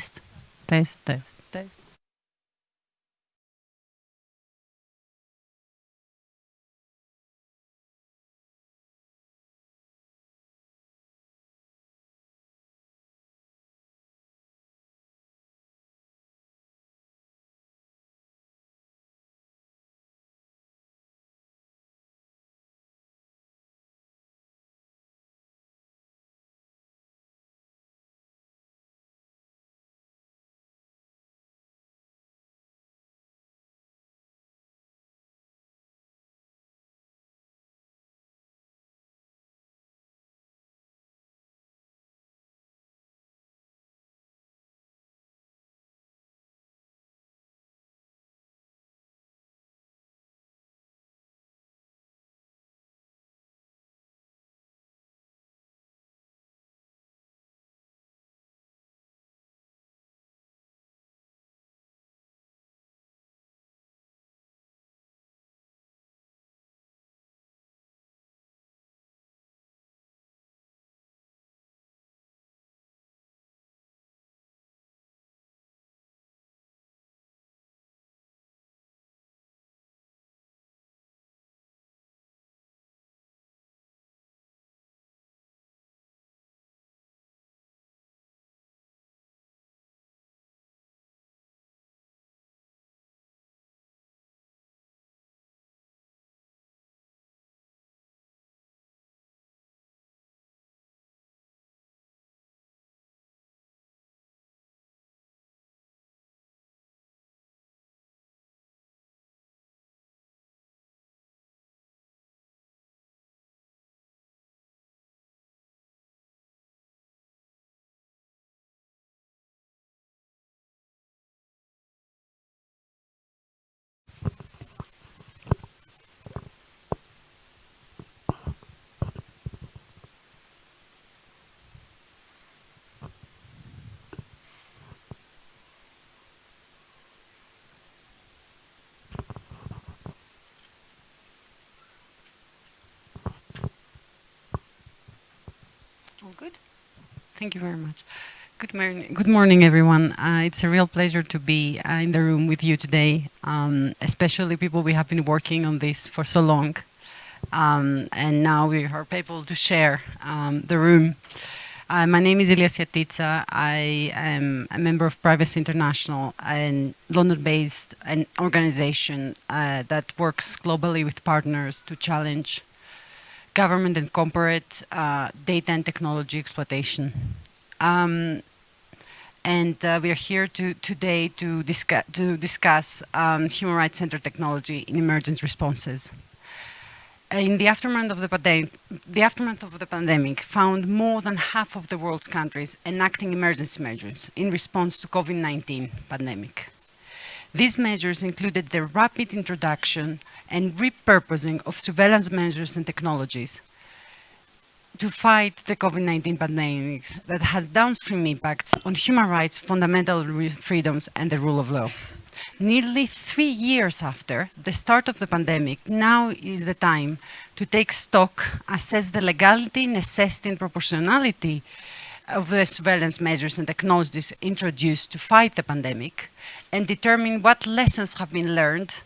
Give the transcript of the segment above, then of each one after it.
Test, test, test, test. All good? Thank you very much. Good morning, good morning everyone. Uh, it's a real pleasure to be uh, in the room with you today, um, especially people we have been working on this for so long. Um, and now we are able to share um, the room. Uh, my name is Ilia Siatitsa. I am a member of Privacy International, a London-based an organization uh, that works globally with partners to challenge government and corporate uh, data and technology exploitation. Um, and uh, we are here to, today to discuss, to discuss um, human rights centered technology in emergency responses. In the aftermath of the, pandemic, the aftermath of the pandemic found more than half of the world's countries enacting emergency measures in response to COVID-19 pandemic. These measures included the rapid introduction and repurposing of surveillance measures and technologies to fight the COVID-19 pandemic that has downstream impacts on human rights, fundamental freedoms and the rule of law. Nearly three years after the start of the pandemic, now is the time to take stock, assess the legality, necessity and proportionality of the surveillance measures and technologies introduced to fight the pandemic and determine what lessons have been learned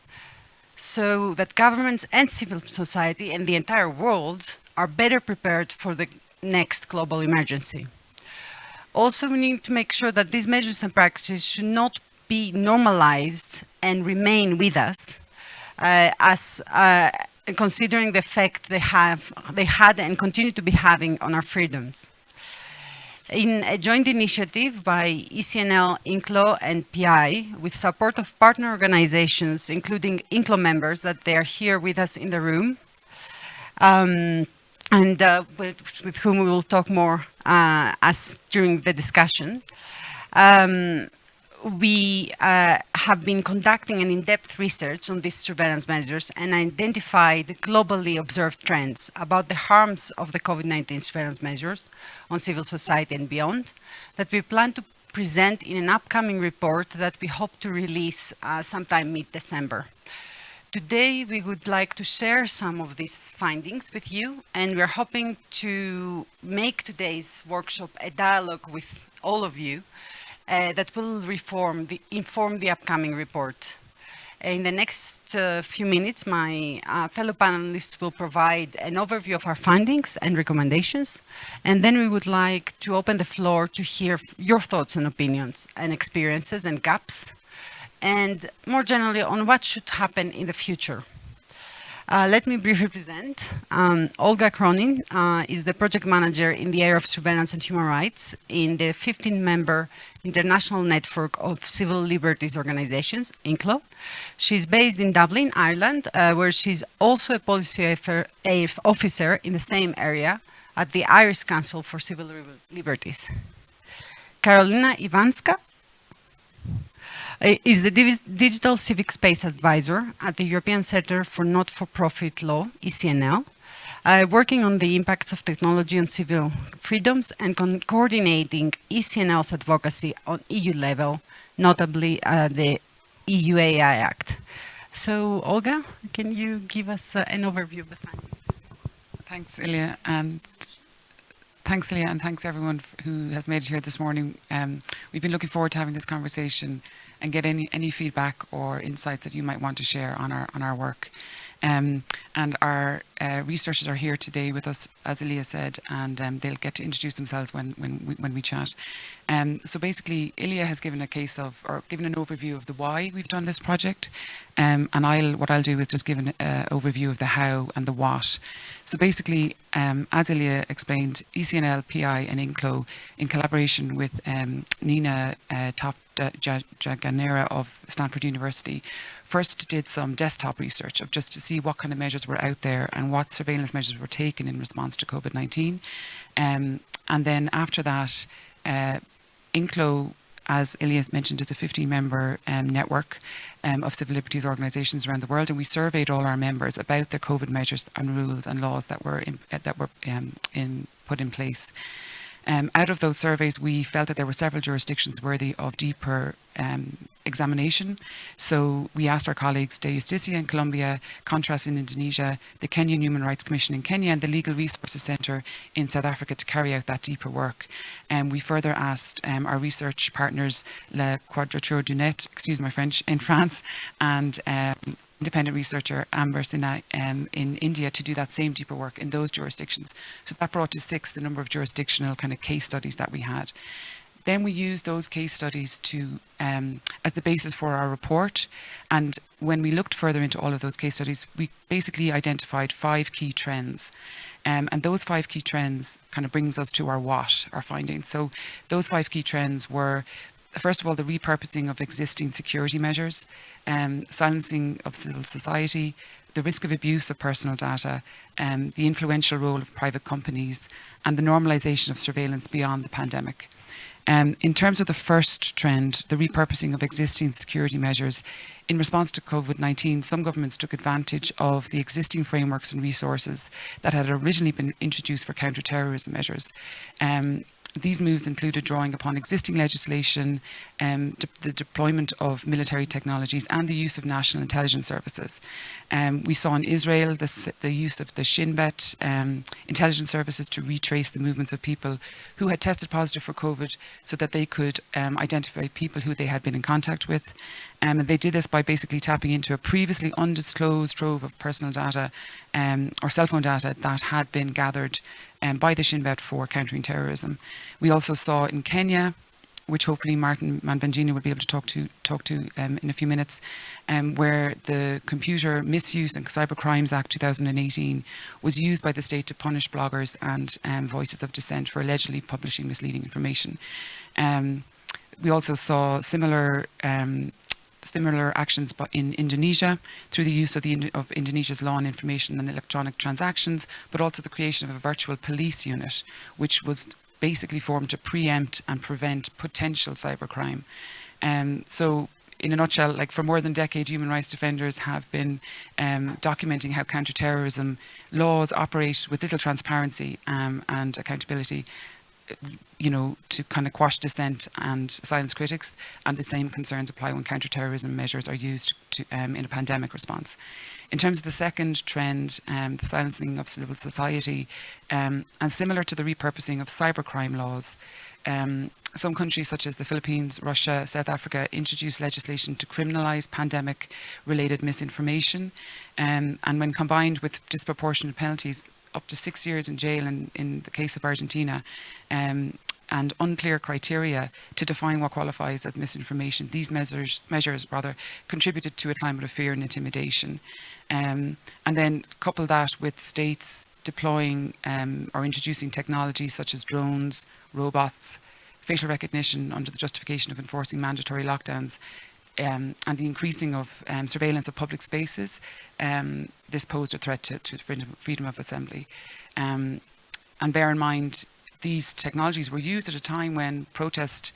so that governments and civil society and the entire world are better prepared for the next global emergency. Also, we need to make sure that these measures and practices should not be normalized and remain with us uh, as uh, considering the effect they have, they had and continue to be having on our freedoms in a joint initiative by ECNL, INCLO and PI with support of partner organizations, including INCLO members that they are here with us in the room. Um, and uh, with, with, whom we will talk more uh, as during the discussion. Um, we uh, have been conducting an in-depth research on these surveillance measures and identified globally observed trends about the harms of the COVID-19 surveillance measures on civil society and beyond that we plan to present in an upcoming report that we hope to release uh, sometime mid-December. Today, we would like to share some of these findings with you, and we're hoping to make today's workshop a dialogue with all of you uh, that will reform the, inform the upcoming report. In the next uh, few minutes, my uh, fellow panelists will provide an overview of our findings and recommendations, and then we would like to open the floor to hear your thoughts and opinions and experiences and gaps, and more generally on what should happen in the future. Uh, let me briefly present. Um, Olga Cronin uh, is the project manager in the area of surveillance and human rights in the 15-member International Network of Civil Liberties Organizations, INCLO. She's based in Dublin, Ireland, uh, where she's also a policy officer in the same area at the Irish Council for Civil Liberties. Karolina Iwanska uh, is the Digital Civic Space Advisor at the European Centre for Not-for-Profit Law, ECNL, uh, working on the impacts of technology on civil freedoms and coordinating ECNL's advocacy on EU level, notably uh, the EU AI Act. So, Olga, can you give us uh, an overview of the findings? Thanks, Ilia, and thanks, Ilia, and thanks everyone who has made it here this morning. Um, we've been looking forward to having this conversation and get any, any feedback or insights that you might want to share on our, on our work. Um, and our uh, researchers are here today with us, as Ilia said, and um, they'll get to introduce themselves when, when, we, when we chat. Um, so basically, Ilia has given a case of, or given an overview of the why we've done this project. Um, and I'll, what I'll do is just give an uh, overview of the how and the what. So basically, um, as Ilia explained, ECNL, PI and INCLO, in collaboration with um, Nina uh, Toft Djanegara of Stanford University, first did some desktop research of just to see what kind of measures were out there and what surveillance measures were taken in response to COVID-19. Um, and then after that, uh, INCLO, as Ilias mentioned, is a 15-member um, network um, of civil liberties organisations around the world, and we surveyed all our members about the COVID measures and rules and laws that were in, that were um, in, put in place. Um, out of those surveys, we felt that there were several jurisdictions worthy of deeper um, examination. So we asked our colleagues, Dejusticia in Colombia, KontraS in Indonesia, the Kenyan Human Rights Commission in Kenya and the Legal Resources Centre in South Africa to carry out that deeper work. And um, we further asked um, our research partners, La Quadrature du Net, excuse my French, in France and um, independent researcher Amber Sinha um, in India to do that same deeper work in those jurisdictions. So that brought to six the number of jurisdictional kind of case studies that we had. Then we used those case studies to um, as the basis for our report. And when we looked further into all of those case studies, we basically identified five key trends. Um, and those five key trends kind of brings us to our what, our findings. So those five key trends were first of all, the repurposing of existing security measures, um, silencing of civil society, the risk of abuse of personal data, um, the influential role of private companies, and the normalisation of surveillance beyond the pandemic. Um, in terms of the first trend, the repurposing of existing security measures, in response to COVID-19, some governments took advantage of the existing frameworks and resources that had originally been introduced for counter-terrorism measures. Um, these moves included drawing upon existing legislation, um, de the deployment of military technologies and the use of national intelligence services. Um, we saw in Israel the use of the Shin Bet um, intelligence services to retrace the movements of people who had tested positive for COVID so that they could um, identify people who they had been in contact with. Um, and they did this by basically tapping into a previously undisclosed trove of personal data um, or cell phone data that had been gathered um, by the Shin Bet for countering terrorism. We also saw in Kenya, which hopefully Martin Mavenjina will be able to talk to talk to um, in a few minutes, um, where the Computer Misuse and Cyber Crimes Act 2018 was used by the state to punish bloggers and um, voices of dissent for allegedly publishing misleading information. We also saw similar um, similar actions in Indonesia through the use of, the, of Indonesia's law on information and electronic transactions, but also the creation of a virtual police unit, which was basically formed to preempt and prevent potential cybercrime. Um, so in a nutshell, like for more than a decade, human rights defenders have been um, documenting how counterterrorism laws operate with little transparency um, and accountability you know, to kind of quash dissent and silence critics, and the same concerns apply when counterterrorism measures are used to, um, in a pandemic response. In terms of the second trend, um, the silencing of civil society, um, and similar to the repurposing of cybercrime laws, um, some countries such as the Philippines, Russia, South Africa introduced legislation to criminalise pandemic-related misinformation, um, and when combined with disproportionate penalties, up to six years in jail in, in the case of Argentina, um, and unclear criteria to define what qualifies as misinformation. These measures, measures rather, contributed to a climate of fear and intimidation. Um, and then couple that with states deploying um, or introducing technologies such as drones, robots, facial recognition under the justification of enforcing mandatory lockdowns, um, and the increasing of um, surveillance of public spaces, um, this posed a threat to, to freedom of assembly. Um, and bear in mind, these technologies were used at a time when protest,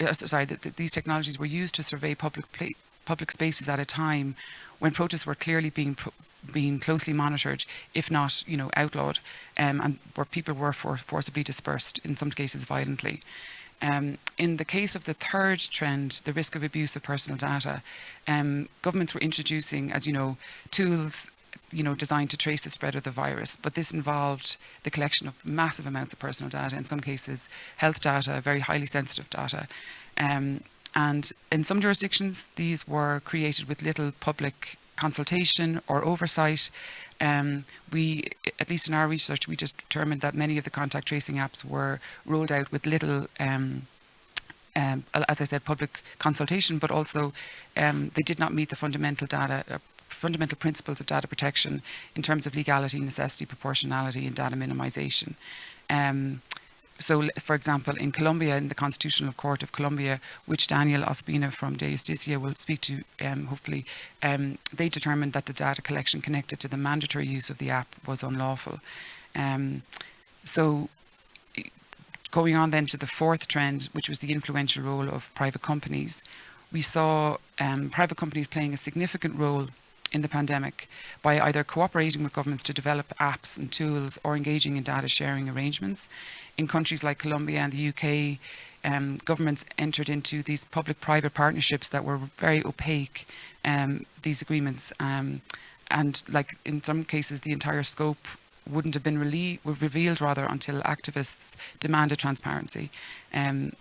uh, sorry, that these technologies were used to survey public public spaces at a time when protests were clearly being being closely monitored, if not, you know, outlawed, um, and where people were for forcibly dispersed, in some cases violently. Um, in the case of the third trend, the risk of abuse of personal data, um, governments were introducing, as you know, tools you know, designed to trace the spread of the virus, but this involved the collection of massive amounts of personal data, in some cases health data, very highly sensitive data. Um, and in some jurisdictions, these were created with little public consultation or oversight. Um, we, at least in our research, we just determined that many of the contact tracing apps were rolled out with little um, um, as I said, public consultation, but also um, they did not meet the fundamental data, uh, fundamental principles of data protection in terms of legality, necessity, proportionality, and data minimization. Um, so, for example, in Colombia, in the Constitutional Court of Colombia, which Daniel Ospina from Dejusticia will speak to, um, hopefully, um, they determined that the data collection connected to the mandatory use of the app was unlawful. Um, so, going on then to the fourth trend, which was the influential role of private companies, we saw um, private companies playing a significant role in the pandemic by either cooperating with governments to develop apps and tools or engaging in data sharing arrangements. In countries like Colombia and the UK, um, governments entered into these public-private partnerships that were very opaque, um, these agreements. Um, and like in some cases, the entire scope wouldn't have been revealed rather until activists demanded transparency. Um,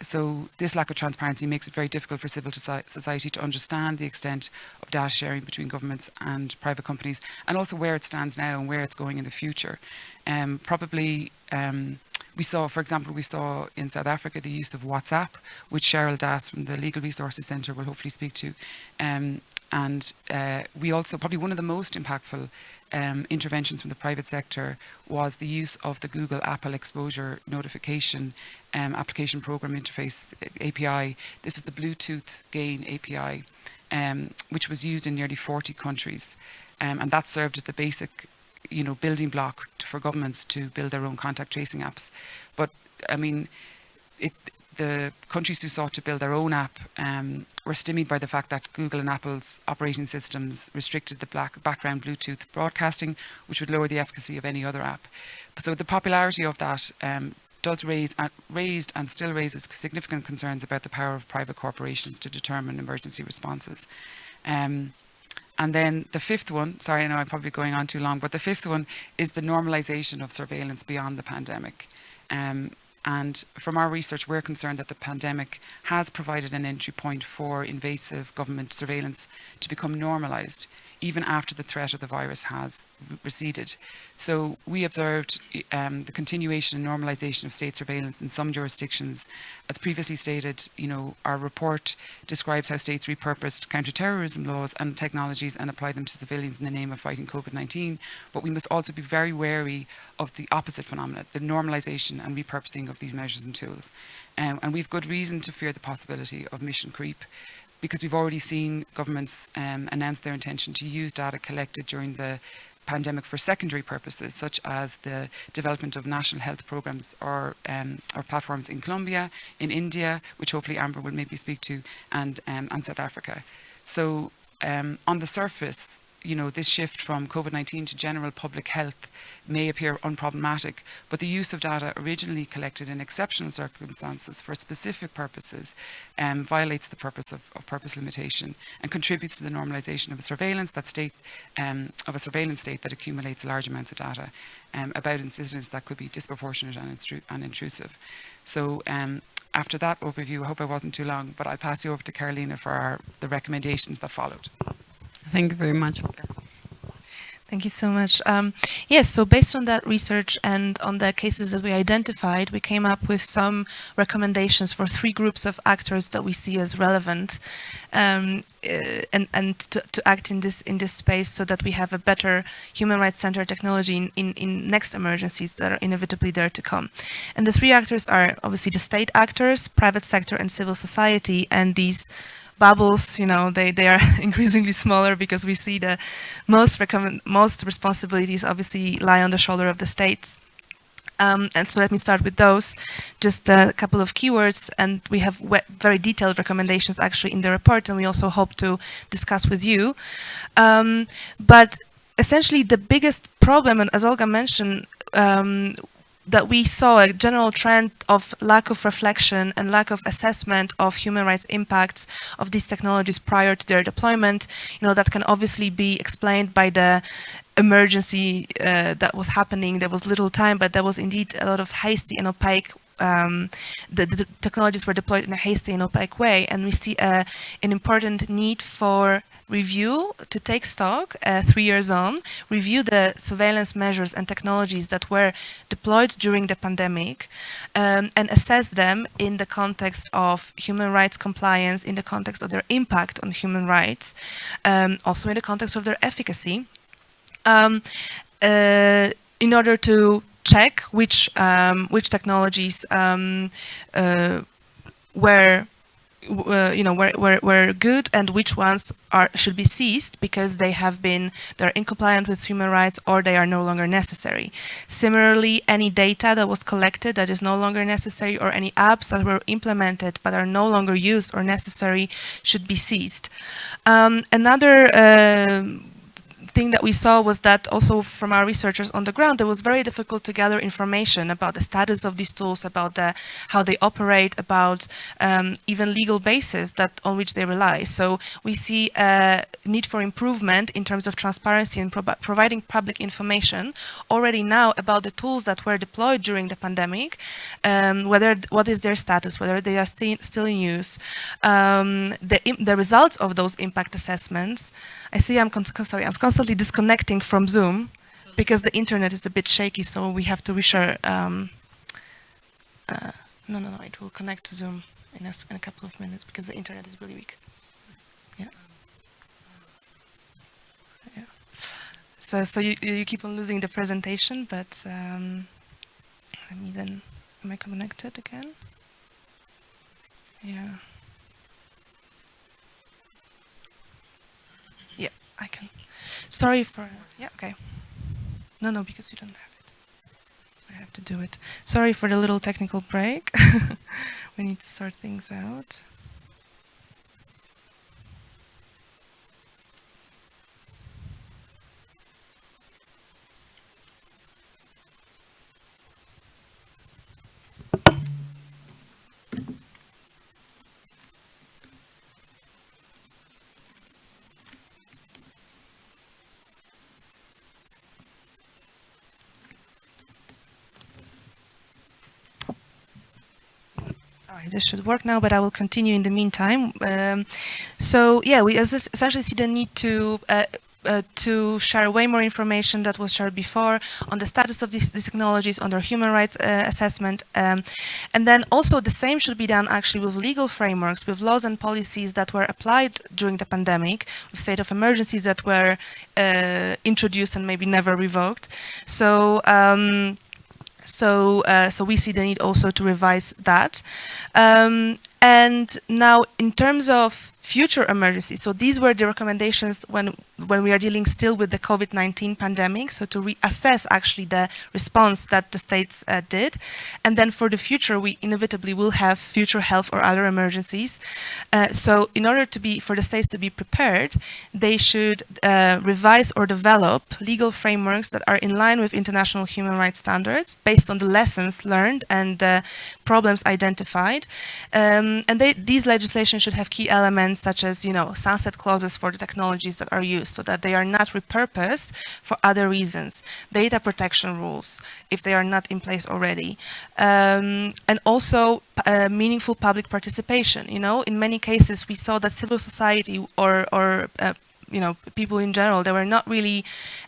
so this lack of transparency makes it very difficult for civil society to understand the extent of data sharing between governments and private companies and also where it stands now and where it's going in the future. Um, probably um, we saw, for example, we saw in South Africa the use of WhatsApp, which Cheryl Das from the Legal Resources Centre will hopefully speak to. Um, and uh, we also, probably one of the most impactful um, interventions from the private sector was the use of the Google Apple Exposure Notification um, Application Program Interface API. This is the Bluetooth GAEN API, um, which was used in nearly 40 countries. Um, and that served as the basic you know, building block for governments to build their own contact tracing apps. But I mean, it, the countries who sought to build their own app um, were stymied by the fact that Google and Apple's operating systems restricted the black background Bluetooth broadcasting, which would lower the efficacy of any other app. So the popularity of that um, does raise uh, raised and still raises significant concerns about the power of private corporations to determine emergency responses. Um, and then the fifth one, sorry, I know I'm probably going on too long, but the fifth one is the normalization of surveillance beyond the pandemic. Um, and from our research, we're concerned that the pandemic has provided an entry point for invasive government surveillance to become normalised, even after the threat of the virus has receded. So we observed um, the continuation and normalisation of state surveillance in some jurisdictions. As previously stated, you know, our report describes how states repurposed counterterrorism laws and technologies and applied them to civilians in the name of fighting COVID-19. But we must also be very wary of the opposite phenomena, the normalisation and repurposing of these measures and tools. Um, and we've good reason to fear the possibility of mission creep because we've already seen governments um, announce their intention to use data collected during the pandemic for secondary purposes, such as the development of national health programs or, um, or platforms in Colombia, in India, which hopefully Amber will maybe speak to, and, um, and South Africa. So um, on the surface, you know, this shift from COVID-19 to general public health may appear unproblematic, but the use of data originally collected in exceptional circumstances for specific purposes um, violates the purpose of, of, purpose limitation and contributes to the normalization of a surveillance that state um, of a surveillance state that accumulates large amounts of data um, about incidents that could be disproportionate and, and intrusive. So um, after that overview, I hope I wasn't too long, but I'll pass you over to Carolina for our, the recommendations that followed. Thank you very much. Thank you so much. Um, yes, so based on that research and on the cases that we identified, we came up with some recommendations for three groups of actors that we see as relevant um, uh, and, and to, to, act in this in this space so that we have a better human rights centered technology in, in, in next emergencies that are inevitably there to come. And the three actors are obviously the state actors, private sector and civil society, and these bubbles, you know, they, they are increasingly smaller because we see the most, most responsibilities obviously lie on the shoulder of the states. Um, and so let me start with those, just a couple of keywords, and we have very detailed recommendations actually in the report, and we also hope to discuss with you. Um, but essentially the biggest problem, and as Olga mentioned, um, that we saw a general trend of lack of reflection and lack of assessment of human rights impacts of these technologies prior to their deployment. You know, that can obviously be explained by the emergency uh, that was happening. There was little time, but there was indeed a lot of hasty and opaque um, the, the, technologies were deployed in a hasty and opaque way, and we see uh, an important need for review to take stock uh, three years on, review the surveillance measures and technologies that were deployed during the pandemic um, and assess them in the context of human rights compliance, in the context of their impact on human rights, um, also in the context of their efficacy, um, uh, in order to check which um, which technologies um, uh, were uh, you know, were, were, were good and which ones are should be seized because they have been, they're incompliant with human rights or they are no longer necessary. Similarly, any data that was collected that is no longer necessary or any apps that were implemented but are no longer used or necessary should be seized. Um, another uh, thing that we saw was that also from our researchers on the ground, it was very difficult to gather information about the status of these tools, about the, how they operate, about um, even legal basis that on which they rely. So we see a need for improvement in terms of transparency and pro providing public information already now about the tools that were deployed during the pandemic, um, whether what is their status, whether they are sti still in use, um, the, the results of those impact assessments. I see I'm sorry, I'm constantly disconnecting from Zoom because the internet is a bit shaky, so we have to reshare. Um, uh, no, no, no, it will connect to Zoom in a, in a couple of minutes because the internet is really weak. Yeah. Yeah. So, so you, you keep on losing the presentation, but um, let me then, am I connected again? Yeah. I can. Sorry for. Yeah, okay. No, no, because you don't have it. I have to do it. Sorry for the little technical break. we need to sort things out. This should work now, but I will continue in the meantime. Um, so yeah, we essentially see the need to uh, uh, to share way more information that was shared before on the status of these, these technologies, on their human rights uh, assessment. Um, and then also the same should be done actually with legal frameworks, with laws and policies that were applied during the pandemic, with state of emergencies that were uh, introduced and maybe never revoked. So um, so, uh, so we see the need also to revise that. Um, And now in terms of future emergencies. So these were the recommendations when when we are dealing still with the COVID-19 pandemic. So to reassess actually the response that the states uh, did, and then for the future, we inevitably will have future health or other emergencies. Uh, so in order to be for the states to be prepared, they should uh, revise or develop legal frameworks that are in line with international human rights standards based on the lessons learned and problems identified. Um, and they, these legislation should have key elements such as, you know, sunset clauses for the technologies that are used so that they are not repurposed for other reasons. Data protection rules, if they are not in place already. Um, and also uh, meaningful public participation. You know, in many cases we saw that civil society or, or uh, you know, people in general, they were not really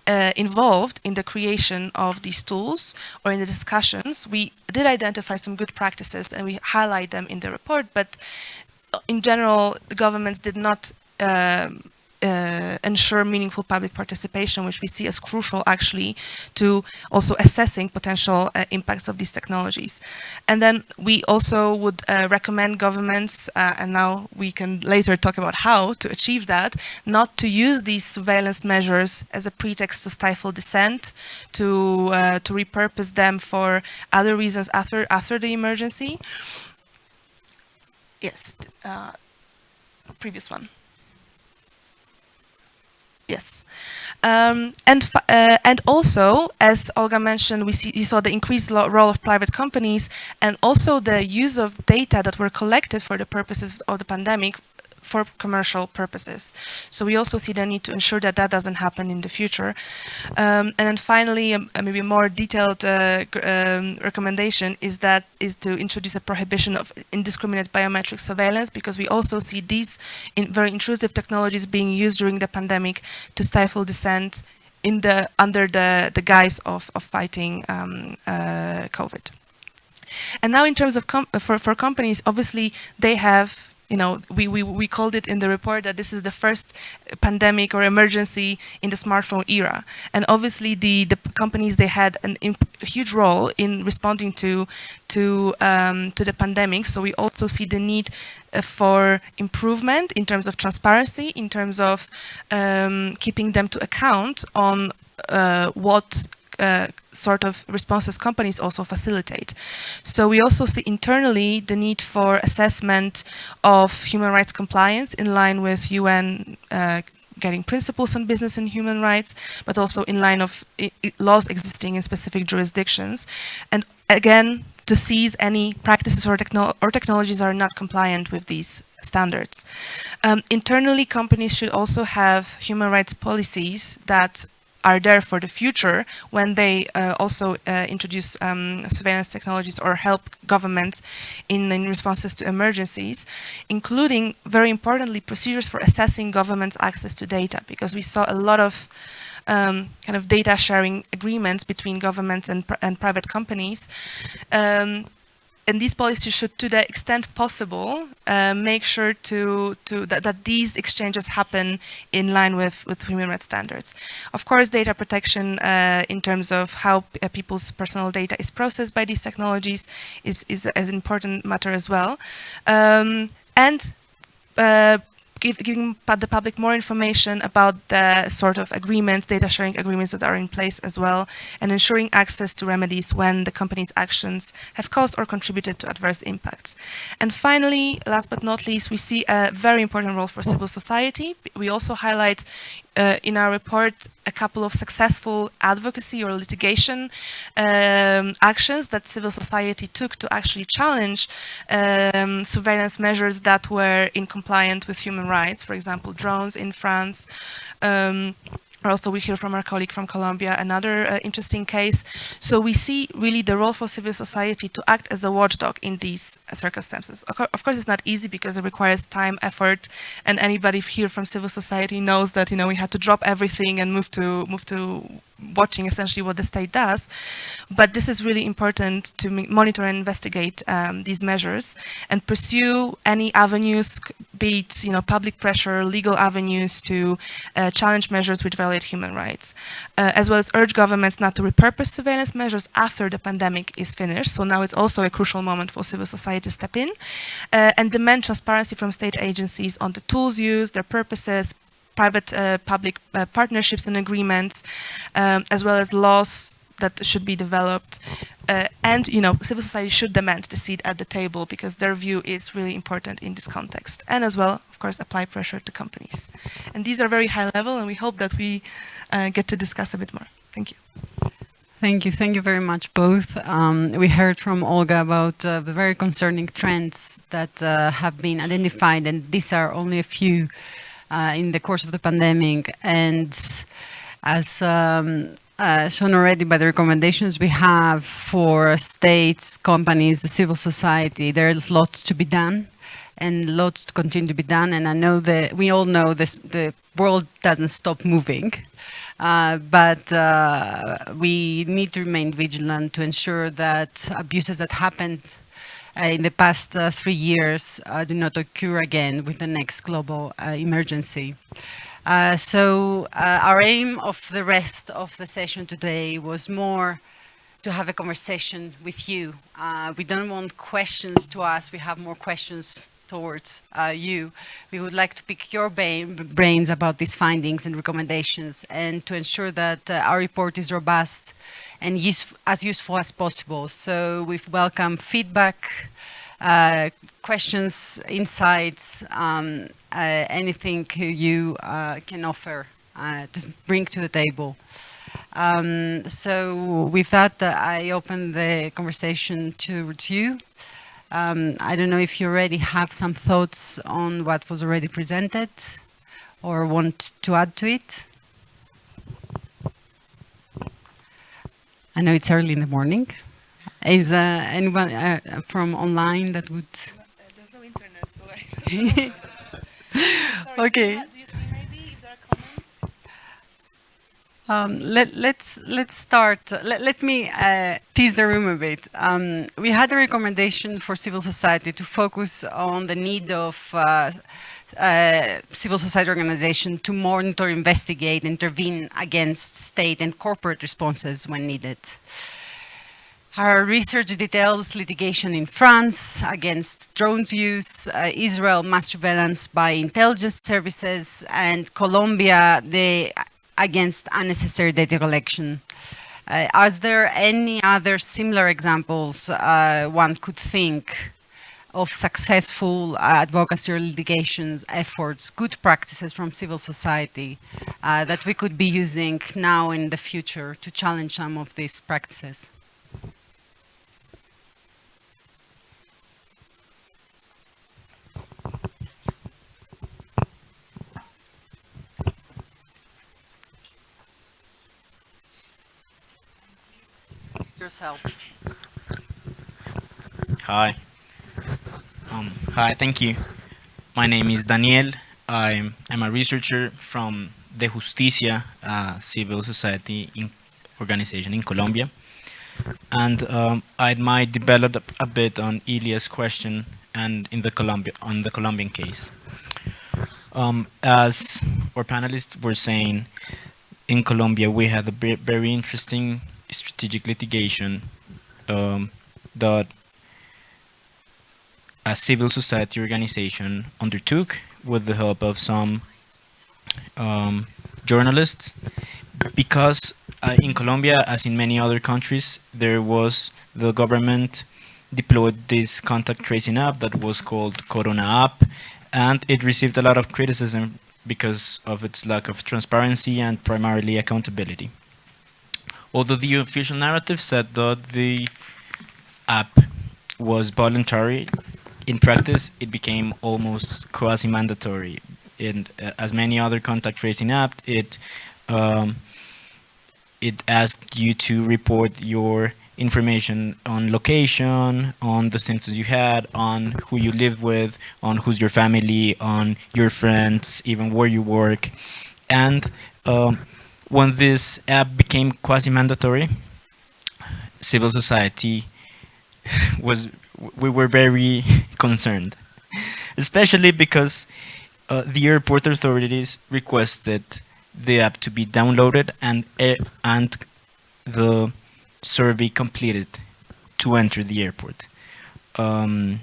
uh, involved in the creation of these tools or in the discussions. We did identify some good practices and we highlight them in the report, but in general, the governments did not um, uh, ensure meaningful public participation, which we see as crucial actually to also assessing potential uh, impacts of these technologies. And then we also would uh, recommend governments, uh, and now we can later talk about how to achieve that, not to use these surveillance measures as a pretext to stifle dissent, to, uh, to repurpose them for other reasons after, after the emergency yes, uh, previous one. Yes, um, and uh, and also, as Olga mentioned, we see we saw the increased role of private companies, and also the use of data that were collected for the purposes of the pandemic for commercial purposes. So we also see the need to ensure that that doesn't happen in the future. Um, and then finally, um, maybe a more detailed uh, um, recommendation is that is to introduce a prohibition of indiscriminate biometric surveillance because we also see these in very intrusive technologies being used during the pandemic to stifle dissent in the under the, the guise of, of fighting um, uh, COVID. And now in terms of for, for companies, obviously they have you know, we, we, we called it in the report that this is the first pandemic or emergency in the smartphone era. And obviously the, the companies, they had an a huge role in responding to, to, um, to the pandemic. So we also see the need uh, for improvement in terms of transparency, in terms of um, keeping them to account on uh, what uh, sort of responses companies also facilitate. So we also see internally the need for assessment of human rights compliance in line with UN uh, guiding principles on business and human rights, but also in line of laws existing in specific jurisdictions. And again, to seize any practices or, or technologies are not compliant with these standards. Um, internally, companies should also have human rights policies that are there for the future when they uh, also uh, introduce um, surveillance technologies or help governments in, in, responses to emergencies, including, very importantly, procedures for assessing government's access to data, because we saw a lot of um, kind of data sharing agreements between governments and, pr and private companies. Um, and these policies should, to the extent possible, uh, make sure to, to that, that, these exchanges happen in line with, with human rights standards. Of course, data protection uh, in terms of how uh, people's personal data is processed by these technologies is, is, is an important matter as well. Um, and uh, give, giving the public more information about the sort of agreements, data sharing agreements that are in place as well, and ensuring access to remedies when the company's actions have caused or contributed to adverse impacts. And finally, last but not least, we see a very important role for civil society. We also highlight uh, in our report a couple of successful advocacy or litigation um, actions that civil society took to actually challenge um, surveillance measures that were in compliant with human rights, for example, drones in France, um, also, we hear from our colleague from Colombia another uh, interesting case. So we see really the role for civil society to act as a watchdog in these circumstances. Of course, it's not easy because it requires time, effort, and anybody here from civil society knows that you know we had to drop everything and move to move to watching essentially what the state does. But this is really important to monitor and investigate um, these measures and pursue any avenues, be it you know public pressure, legal avenues to uh, challenge measures which violate human rights, uh, as well as urge governments not to repurpose surveillance measures after the pandemic is finished. So now it's also a crucial moment for civil society to step in uh, and demand transparency from state agencies on the tools used, their purposes, private-public uh, uh, partnerships and agreements, um, as well as laws that should be developed. Uh, and, you know, civil society should demand the seat at the table because their view is really important in this context. And as well, of course, apply pressure to companies. And these are very high level and we hope that we get to discuss a bit more. Thank you. Thank you. Thank you very much, both. Um, we heard from Olga about uh, the very concerning trends that uh, have been identified, and these are only a few uh, in the course of the pandemic. And as um, uh, shown already by the recommendations we have for states, companies, the civil society, there's lots to be done and lots to continue to be done. And I know that we all know this, the world doesn't stop moving. Uh, but uh, we need to remain vigilant to ensure that abuses that happened in the past uh, three years uh, do not occur again with the next global emergency. Uh, so uh, our aim of the rest of the session today was more to have a conversation with you. Uh, we don't want questions to us, we have more questions towards you. We would like to pick your brains about these findings and recommendations and to ensure that our report is robust and use, as useful as possible. So we welcome feedback, uh, questions, insights, um, uh, anything you uh, can offer uh, to bring to the table. Um, so with that, uh, I open the conversation to, to you. Um, I don't know if you already have some thoughts on what was already presented or want to add to it. I know it's early in the morning. Is uh, anyone uh, from online that would? There's no internet, so I. Okay. Do you see maybe if there are comments? Um, let, let's let's start. Let, let me uh, tease the room a bit. Um, we had a recommendation for civil society to focus on the need of uh, uh, civil society organization to monitor, investigate, intervene against state and corporate responses when needed. Our research details litigation in France against drones use, uh, Israel mass surveillance by intelligence services, and Colombia the, against unnecessary data collection. Uh, are there any other similar examples uh, one could think of successful uh, advocacy or litigations efforts, good practices from civil society uh, that we could be using now in the future to challenge some of these practices? Hi. Um, hi, thank you. My name is Daniel. I'm, a researcher from Dejusticia, a civil society in organization in Colombia. And um, I might develop a bit on Ilia's question and in the Colombia, on the Colombian case. Um, as our panelists were saying, in Colombia we had a very interesting strategic litigation um, that a civil society organization undertook with the help of some um, journalists because uh, in Colombia, as in many other countries, there was the government deployed this contact tracing app that was called Corona app, and it received a lot of criticism because of its lack of transparency and primarily accountability. Although the official narrative said that the app was voluntary in practice, it became almost quasi-mandatory. And uh, as many other contact tracing apps, it um, it asked you to report your information on location, on the symptoms you had, on who you live with, on who's your family, on your friends, even where you work. And um, when this app became quasi-mandatory, civil society was we were very concerned, especially because uh, the airport authorities requested the app to be downloaded and uh, and the survey completed to enter the airport. Um,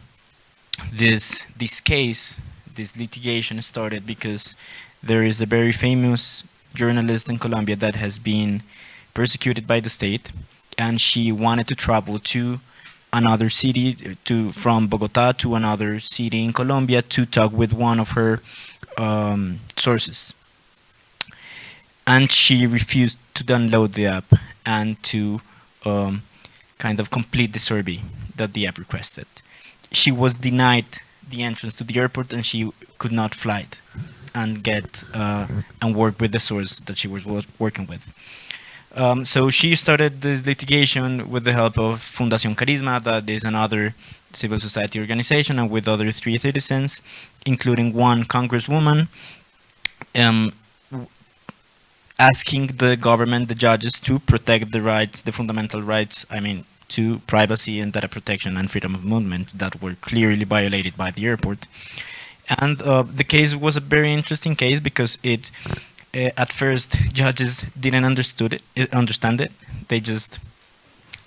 this this case, this litigation started because there is a very famous journalist in Colombia that has been persecuted by the state, and she wanted to travel to another city to from Bogota to another city in Colombia to talk with one of her um, sources. And she refused to download the app and to um, kind of complete the survey that the app requested. She was denied the entrance to the airport and she could not fly it and get uh, and work with the source that she was working with. Um, so she started this litigation with the help of Fundación Karisma, that is another civil society organization, and with other three citizens, including one congresswoman, um, asking the government, the judges, to protect the rights, the fundamental rights, I mean, to privacy and data protection and freedom of movement that were clearly violated by the airport. And uh, the case was a very interesting case because it uh, at first judges didn't understood it, uh, understand it. They just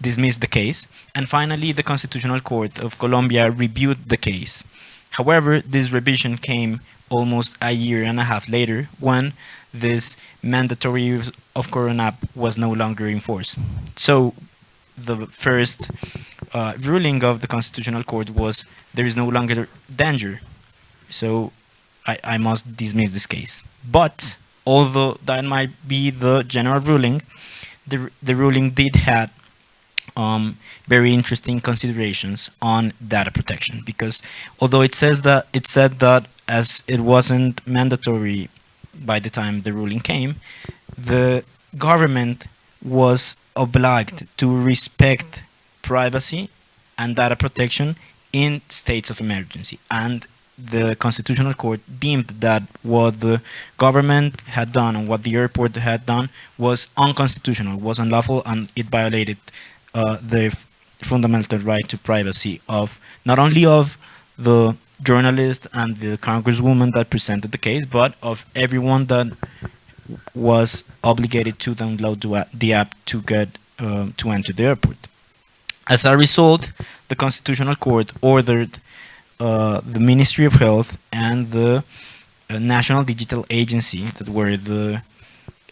dismissed the case. And finally, the Constitutional Court of Colombia reviewed the case. However, this revision came almost a year and a half later when this mandatory use of Corona was no longer in force. So the first uh, ruling of the Constitutional Court was there is no longer danger. So I, I must dismiss this case. But although that might be the general ruling, the, the ruling did have um, very interesting considerations on data protection because although it says that it said that as it wasn't mandatory by the time the ruling came, the government was obliged to respect privacy and data protection in states of emergency and the Constitutional Court deemed that what the government had done and what the airport had done was unconstitutional, was unlawful, and it violated uh, the fundamental right to privacy of not only of the journalist and the congresswoman that presented the case, but of everyone that was obligated to download the app to get uh, to enter the airport. As a result, the Constitutional Court ordered uh, the Ministry of Health and the uh, National Digital Agency, that were the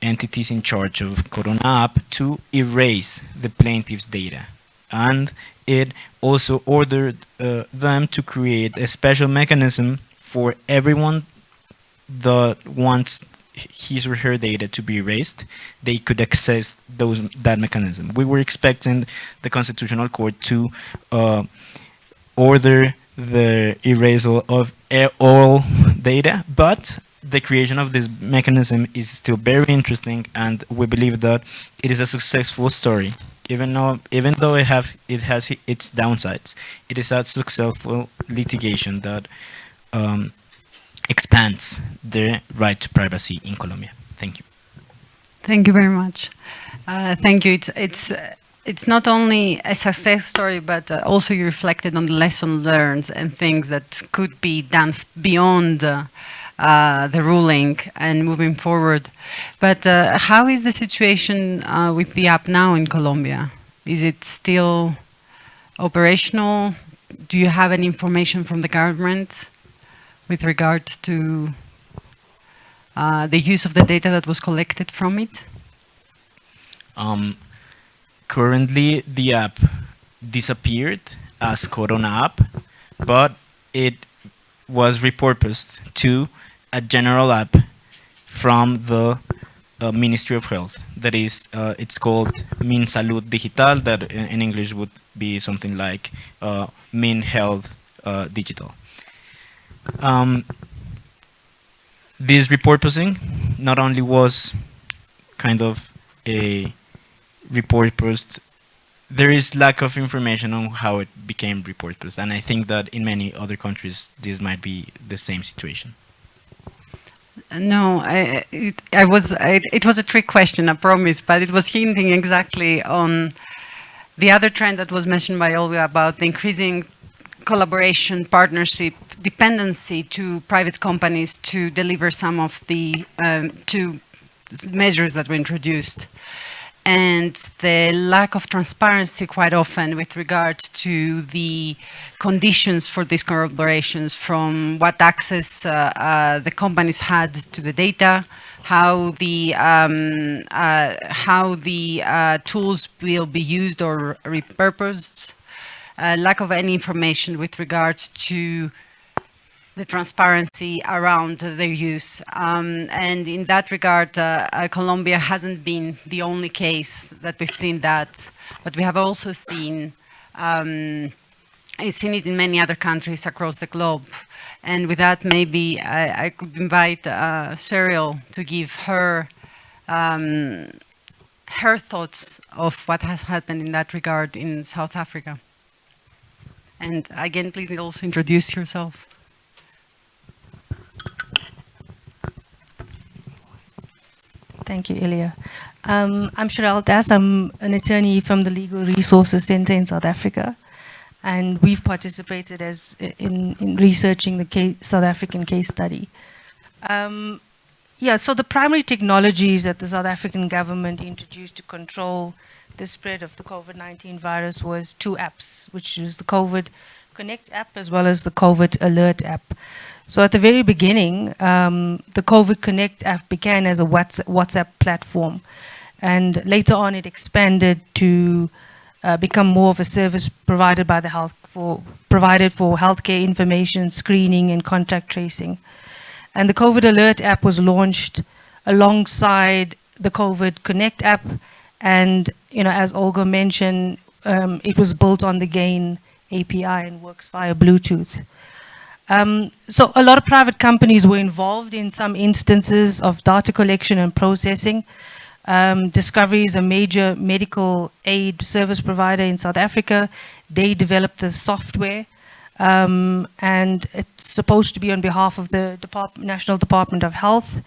entities in charge of CoronApp, to erase the plaintiff's data. And it also ordered uh, them to create a special mechanism for everyone that wants his or her data to be erased, they could access those that mechanism. We were expecting the Constitutional Court to uh, order the erasal of all data, but the creation of this mechanism is still very interesting and we believe that it is a successful story. Even though, even though it, have, it has its downsides, it is a successful litigation that um, expands the right to privacy in Colombia. Thank you. Thank you very much. Uh, thank you. It's, it's it's not only a success story, but uh, also you reflected on the lesson learned and things that could be done beyond uh, uh, the ruling and moving forward. But uh, how is the situation uh, with the app now in Colombia? Is it still operational? Do you have any information from the government with regard to uh, the use of the data that was collected from it? Um, currently the app disappeared as CoronApp, but it was repurposed to a general app from the uh, Ministry of Health. That is, uh, it's called Min Salud Digital, that in English would be something like uh, Min Health uh, Digital. Um, this repurposing not only was kind of a report post, there is lack of information on how it became report post, and I think that in many other countries this might be the same situation. No, I, it, I was. I, it was a trick question, I promise, but it was hinting exactly on the other trend that was mentioned by Olga about the increasing collaboration, partnership, dependency to private companies to deliver some of the um, two measures that were introduced and the lack of transparency quite often with regard to the conditions for these collaborations from what access uh, uh, the companies had to the data, how the um, uh, how the uh, tools will be used or repurposed, uh, lack of any information with regard to the transparency around their use. Um, and in that regard, uh, uh, Colombia hasn't been the only case that we've seen that, but we have also seen, um, seen it in many other countries across the globe. And with that, maybe I, I could invite uh, Cheryl to give her um, her thoughts of what has happened in that regard in South Africa. And again, please also introduce yourself. Thank you, Ilia. Um, I'm Cheryl Das. I'm an attorney from the Legal Resources Center in South Africa. And we've participated as in, in researching the case, South African case study. Um, yeah, so the primary technologies that the South African government introduced to control the spread of the COVID-19 virus was two apps, which is the COVID Connect app as well as the COVID Alert app. So at the very beginning, um, the COVID Connect app began as a WhatsApp platform. And later on, it expanded to uh, become more of a service provided by the health for provided for healthcare information, screening, and contact tracing. And the COVID Alert app was launched alongside the COVID Connect app. And you know, as Olga mentioned, um, it was built on the GAEN API and works via Bluetooth. Um, so a lot of private companies were involved in some instances of data collection and processing. Um, Discovery is a major medical aid service provider in South Africa. They developed the software um, and it's supposed to be on behalf of the Depart National Department of Health,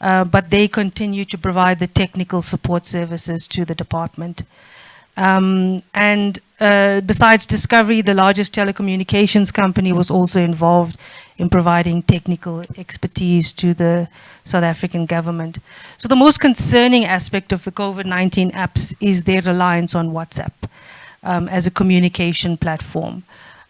uh, but they continue to provide the technical support services to the department. Um, and uh, besides Discovery, the largest telecommunications company was also involved in providing technical expertise to the South African government. So the most concerning aspect of the COVID-19 apps is their reliance on WhatsApp um, as a communication platform.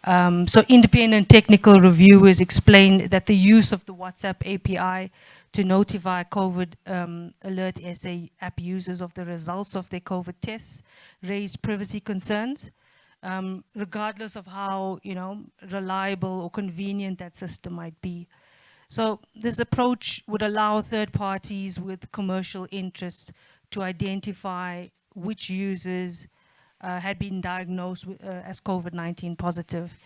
Um, so independent technical reviewers explained that the use of the WhatsApp API to notify COVID um, Alert SA app users of the results of their COVID tests raised privacy concerns um, regardless of how, you know, reliable or convenient that system might be. So this approach would allow third parties with commercial interests to identify which users uh, had been diagnosed uh, as COVID-19 positive.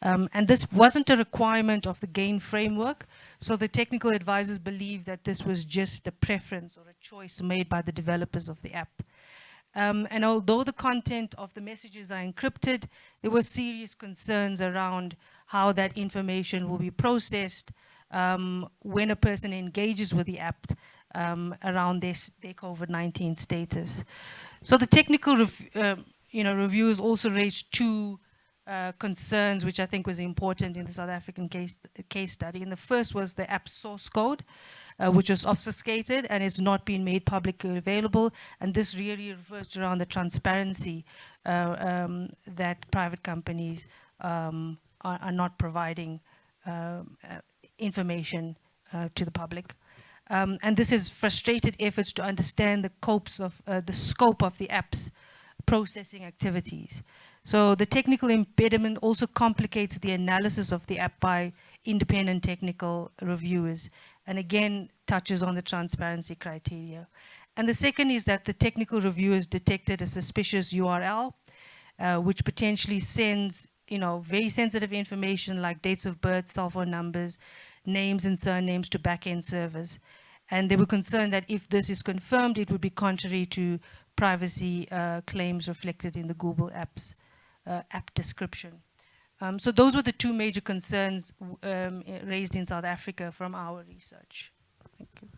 Um, and this wasn't a requirement of the GAEN framework, so the technical advisors believe that this was just a preference or a choice made by the developers of the app. Um, and although the content of the messages are encrypted, there were serious concerns around how that information will be processed um, when a person engages with the app um, around this, their COVID-19 status. So the technical uh, you know, reviews also raised two uh, concerns, which I think was important in the South African case, case study. And the first was the app source code uh, which was obfuscated and is not being made publicly available. And this really refers around the transparency uh, um, that private companies um, are, are, not providing uh, uh information to the public. Um, and this has frustrated efforts to understand the, of, the scope of the app's processing activities. So the technical impediment also complicates the analysis of the app by independent technical reviewers and again touches on the transparency criteria. And the second is that the technical reviewers detected a suspicious URL, uh, which potentially sends, you know, very sensitive information like dates of birth, cell phone numbers, names and surnames to backend servers. And they were concerned that if this is confirmed, it would be contrary to privacy uh, claims reflected in the Google Apps app description. Um, so those were the two major concerns um, raised in South Africa from our research. Thank you.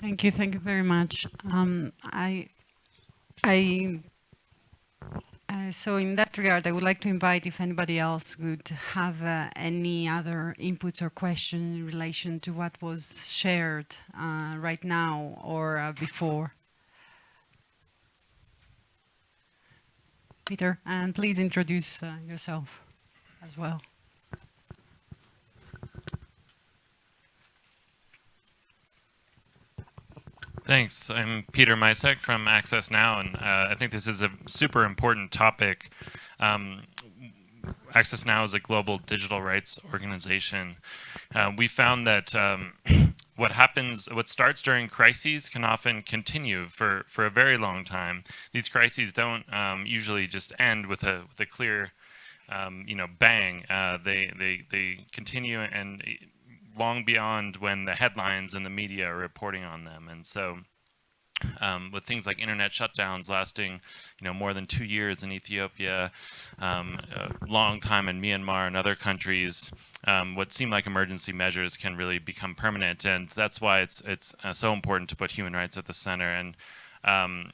Thank you. Thank you very much. Um, I, I, uh, so in that regard, I would like to invite if anybody else would have uh, any other inputs or questions in relation to what was shared uh, right now or uh, before. Peter, and please introduce uh, yourself as well. Thanks. I'm Peter Micek from Access Now, and uh, I think this is a super important topic. Um, Access Now is a global digital rights organization. Uh, we found that um, what happens, what starts during crises can often continue for, for a very long time. These crises don't um, usually just end with a, with a clear, um, you know, bang. Uh, they, they, they continue and long beyond when the headlines and the media are reporting on them. And so um, with things like internet shutdowns lasting, you know, more than two years in Ethiopia, um, a long time in Myanmar and other countries, um, what seem like emergency measures can really become permanent, and that's why it's it's uh, so important to put human rights at the center. And um,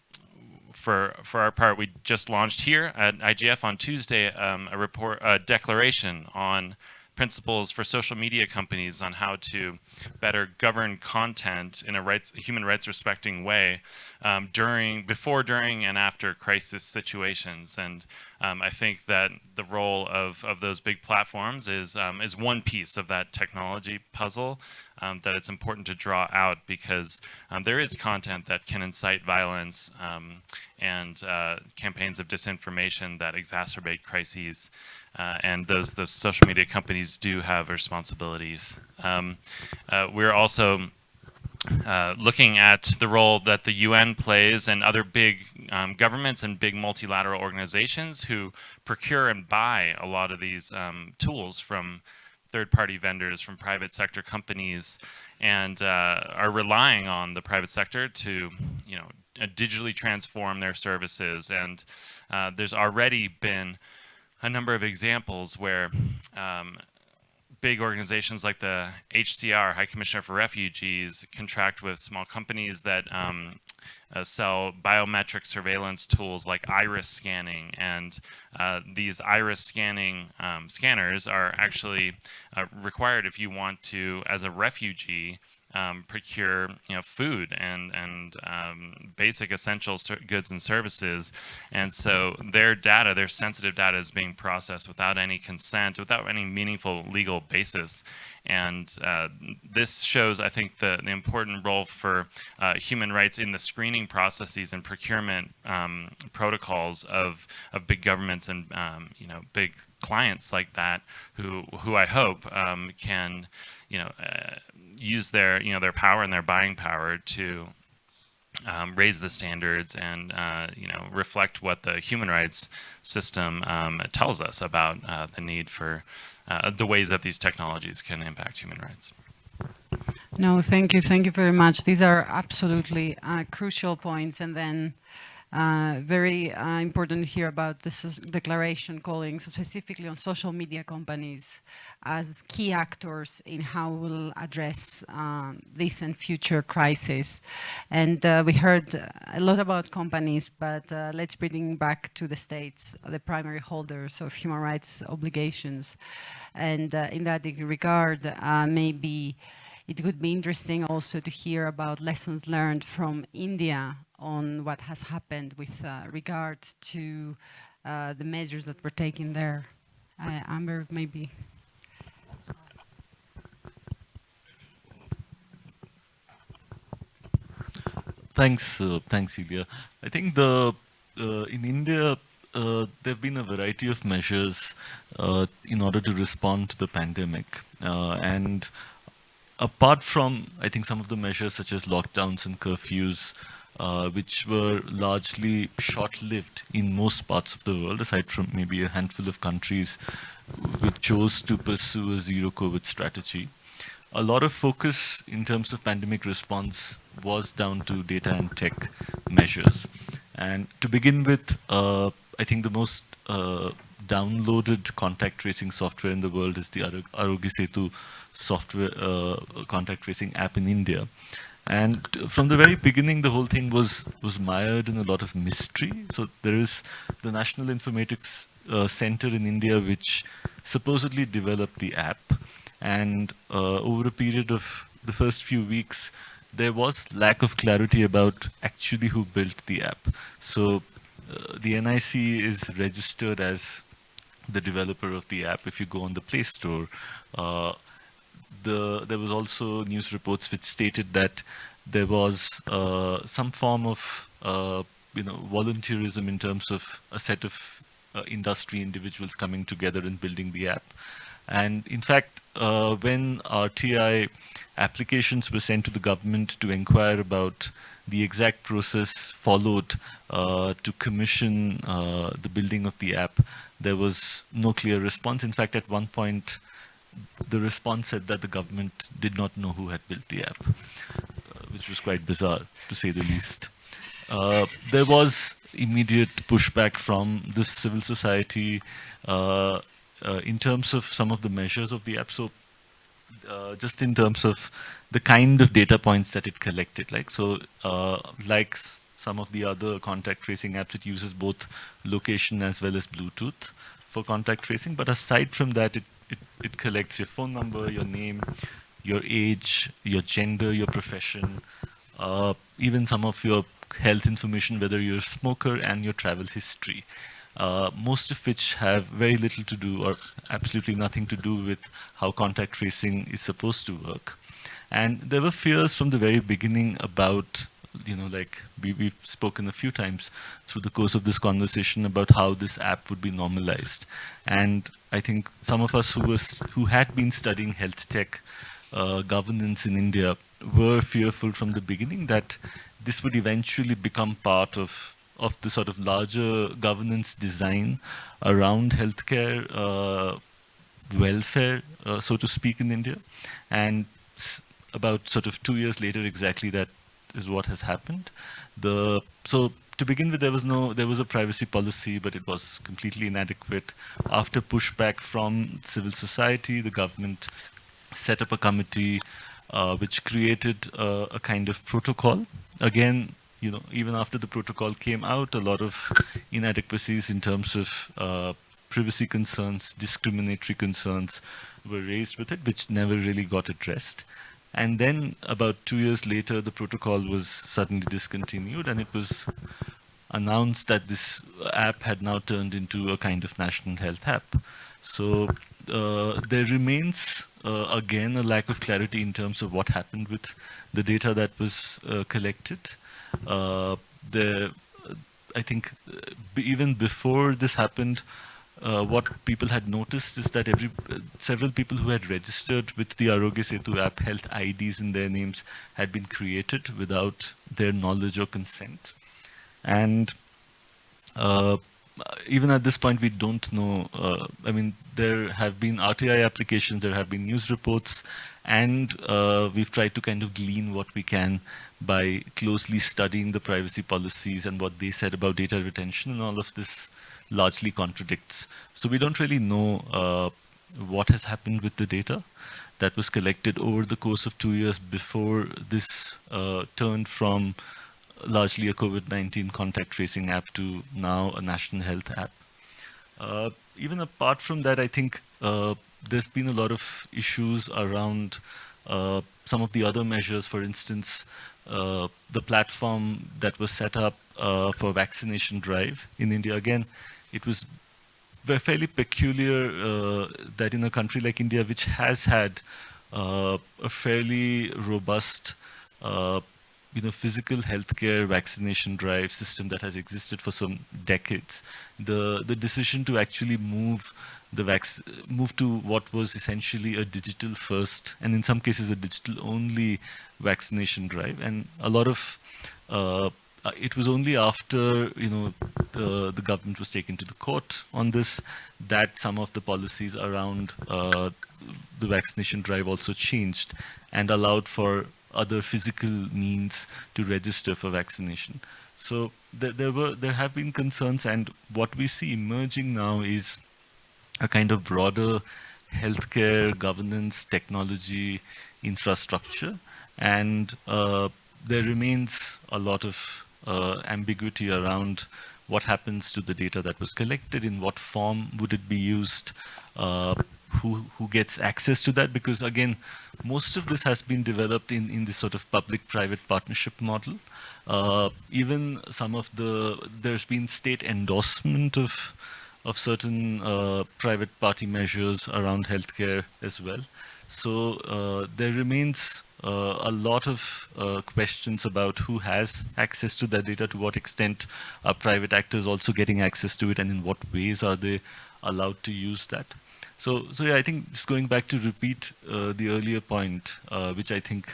for for our part, we just launched here at IGF on Tuesday um, a report, a declaration on principles for social media companies on how to better govern content in a rights, human rights respecting way um, during, before, during, and after crisis situations. And um, I think that the role of, of those big platforms is, um, is one piece of that technology puzzle um, that it's important to draw out because um, there is content that can incite violence um, and uh, campaigns of disinformation that exacerbate crises. Uh, and those, those social media companies do have responsibilities. Um, uh, we're also uh, looking at the role that the UN plays and other big um, governments and big multilateral organizations who procure and buy a lot of these um, tools from third-party vendors, from private sector companies, and uh, are relying on the private sector to, you know, digitally transform their services. And uh, there's already been a number of examples where um, big organizations like the HCR, High Commissioner for Refugees, contract with small companies that um, uh, sell biometric surveillance tools like iris scanning. And uh, these iris scanning um, scanners are actually uh, required if you want to, as a refugee, um, procure you know food and and um, basic essential goods and services. And so their data their sensitive data is being processed without any consent without any meaningful legal basis. And uh, this shows I think the, the important role for uh, human rights in the screening processes and procurement um, protocols of of big governments and um, you know big clients like that who who I hope um, can you know uh, use their you know their power and their buying power to um, raise the standards and uh, you know reflect what the human rights system um, tells us about uh, the need for uh, the ways that these technologies can impact human rights. No, thank you, thank you very much. These are absolutely uh, crucial points, and then very uh, important here about this declaration calling specifically on social media companies as key actors in how we'll address um, this and future crises. And uh, we heard a lot about companies, but uh, let's bring back to the states, the primary holders of human rights obligations. And uh, in that regard, uh, maybe it would be interesting also to hear about lessons learned from India on what has happened with uh, regard to uh, the measures that were taken there. Uh, Amber, maybe. Thanks, uh, thanks, Ilia. I think the uh, in India uh, there have been a variety of measures in order to respond to the pandemic, and apart from I think some of the measures such as lockdowns and curfews uh, which were largely short-lived in most parts of the world, aside from maybe a handful of countries which chose to pursue a zero-COVID strategy. A lot of focus in terms of pandemic response was down to data and tech measures. And to begin with, uh, I think the most uh, downloaded contact tracing software in the world is the Aarogya Setu software uh, contact tracing app in India. And from the very beginning, the whole thing was was mired in a lot of mystery. So there is the National Informatics uh, Center in India, which supposedly developed the app. And uh, over a period of the first few weeks, there was lack of clarity about actually who built the app. So uh, the NIC is registered as the developer of the app if you go on the Play Store. Uh, the there was also news reports which stated that there was uh, some form of uh, you know volunteerism in terms of a set of uh, industry individuals coming together and building the app. And in fact, uh, when RTI applications were sent to the government to inquire about the exact process followed uh, to commission uh, the building of the app, there was no clear response. In fact, at one point, the response said that the government did not know who had built the app, uh, which was quite bizarre, to say the least. Uh, there was immediate pushback from the civil society uh, uh, in terms of some of the measures of the app. So uh, just in terms of the kind of data points that it collected, like so, uh, like some of the other contact tracing apps, it uses both location as well as Bluetooth for contact tracing. But aside from that, it, it, it collects your phone number, your name, your age, your gender, your profession, uh, even some of your health information, whether you're a smoker and your travel history uh, most of which have very little to do or absolutely nothing to do with how contact tracing is supposed to work. And there were fears from the very beginning about, you know, like we, we've spoken a few times through the course of this conversation about how this app would be normalized. And I think some of us who, was, who had been studying health tech uh, governance in India were fearful from the beginning that this would eventually become part of of the sort of larger governance design around healthcare uh, welfare, uh, so to speak, in India. And about sort of two years later, exactly that is what has happened. The so to begin with, there was no there was a privacy policy, but it was completely inadequate. After pushback from civil society, the government set up a committee uh, which created a kind of protocol. Again, you know, even after the protocol came out, a lot of inadequacies in terms of uh, privacy concerns, discriminatory concerns were raised with it, which never really got addressed. And then about two years later, the protocol was suddenly discontinued and it was announced that this app had now turned into a kind of national health app. So uh, there remains, uh, again, a lack of clarity in terms of what happened with the data that was uh, collected. Uh, the I think uh, even before this happened, uh, what people had noticed is that every uh, several people who had registered with the Aarogya Setu app health IDs in their names had been created without their knowledge or consent. And uh, even at this point, we don't know. Uh, I mean, there have been RTI applications, there have been news reports, and we've tried to kind of glean what we can by closely studying the privacy policies and what they said about data retention and all of this largely contradicts. So we don't really know uh, what has happened with the data that was collected over the course of two years before this uh, turned from largely a COVID-19 contact tracing app to now a national health app. Uh, even apart from that, I think uh, there's been a lot of issues around uh, some of the other measures, for instance, uh, the platform that was set up uh, for vaccination drive in India. Again, it was fairly peculiar uh, that in a country like India, which has had uh, a fairly robust uh, you know, physical healthcare vaccination drive system that has existed for some decades, the, the decision to actually move the vac move to what was essentially a digital first and in some cases a digital only vaccination drive. And a lot of uh, it was only after you know the the government was taken to the court on this that some of the policies around uh, the vaccination drive also changed and allowed for other physical means to register for vaccination. So there, there were there have been concerns and what we see emerging now is a kind of broader healthcare governance technology infrastructure and uh, there remains a lot of uh, ambiguity around what happens to the data that was collected, in what form would it be used, uh, who, who gets access to that, because again, most of this has been developed in, in this sort of public-private partnership model. Uh, even some of the, there's been state endorsement of, of certain uh, private party measures around healthcare as well. So uh, there remains uh, a lot of uh, questions about who has access to that data, to what extent are private actors also getting access to it, and in what ways are they allowed to use that. So, so yeah, I think just going back to repeat uh, the earlier point, uh, which I think